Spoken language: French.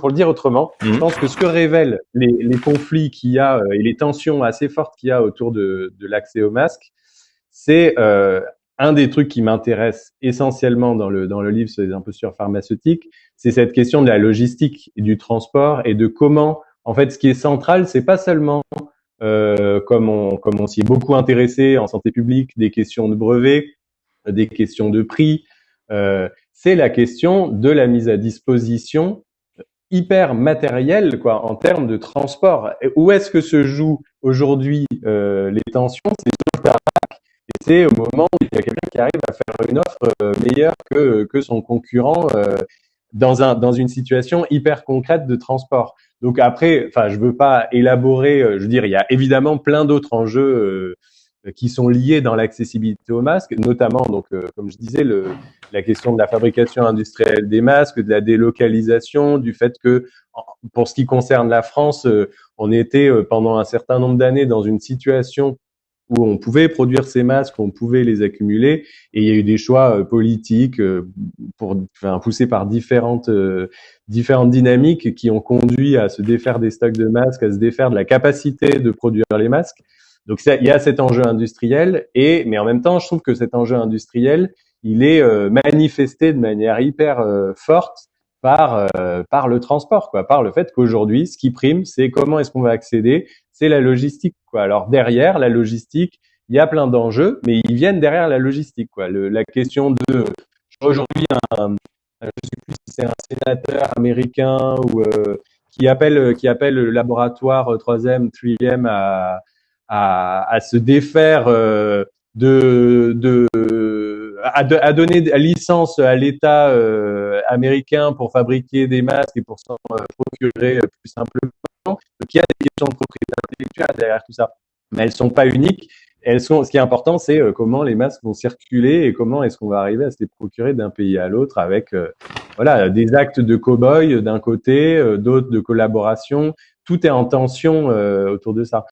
pour le dire autrement, je pense que ce que révèlent les, les conflits qu'il y a euh, et les tensions assez fortes qu'il y a autour de, de l'accès au masque, c'est euh, un des trucs qui m'intéresse essentiellement dans le dans le livre sur les impostures pharmaceutiques, c'est cette question de la logistique et du transport et de comment, en fait, ce qui est central, c'est pas seulement euh, comme on comme on s'y est beaucoup intéressé en santé publique, des questions de brevets, des questions de prix. Euh, c'est la question de la mise à disposition hyper matérielle quoi en termes de transport. Et où est-ce que se jouent aujourd'hui euh, les tensions? C'est sur le c'est au moment où il y a quelqu'un qui arrive à faire une offre euh, meilleure que, que son concurrent euh, dans, un, dans une situation hyper concrète de transport. Donc après, enfin, je veux pas élaborer. Euh, je veux dire, il y a évidemment plein d'autres enjeux euh, qui sont liés dans l'accessibilité aux masques, notamment donc euh, comme je disais le, la question de la fabrication industrielle des masques, de la délocalisation, du fait que pour ce qui concerne la France, on était pendant un certain nombre d'années dans une situation où on pouvait produire ces masques, on pouvait les accumuler, et il y a eu des choix euh, politiques euh, pour, enfin, poussés par différentes euh, différentes dynamiques qui ont conduit à se défaire des stocks de masques, à se défaire de la capacité de produire les masques. Donc il y a cet enjeu industriel, et mais en même temps, je trouve que cet enjeu industriel, il est manifesté de manière hyper forte par par le transport, quoi, par le fait qu'aujourd'hui, ce qui prime, c'est comment est-ce qu'on va accéder c'est la logistique. Quoi. Alors derrière la logistique, il y a plein d'enjeux, mais ils viennent derrière la logistique. Quoi. Le, la question de aujourd'hui, un, je sais plus si c'est un sénateur américain ou euh, qui appelle qui appelle le laboratoire troisième, troisième à, à, à se défaire euh, de, de à, à, donner licence à l'État euh, américain pour fabriquer des masques et pour s'en procurer plus simplement donc il y a des questions de propriété intellectuelle derrière tout ça, mais elles sont pas uniques. Elles sont. Ce qui est important, c'est euh, comment les masques vont circuler et comment est-ce qu'on va arriver à se les procurer d'un pays à l'autre avec euh, voilà des actes de cow-boy d'un côté, euh, d'autres de collaboration. Tout est en tension autour de ça.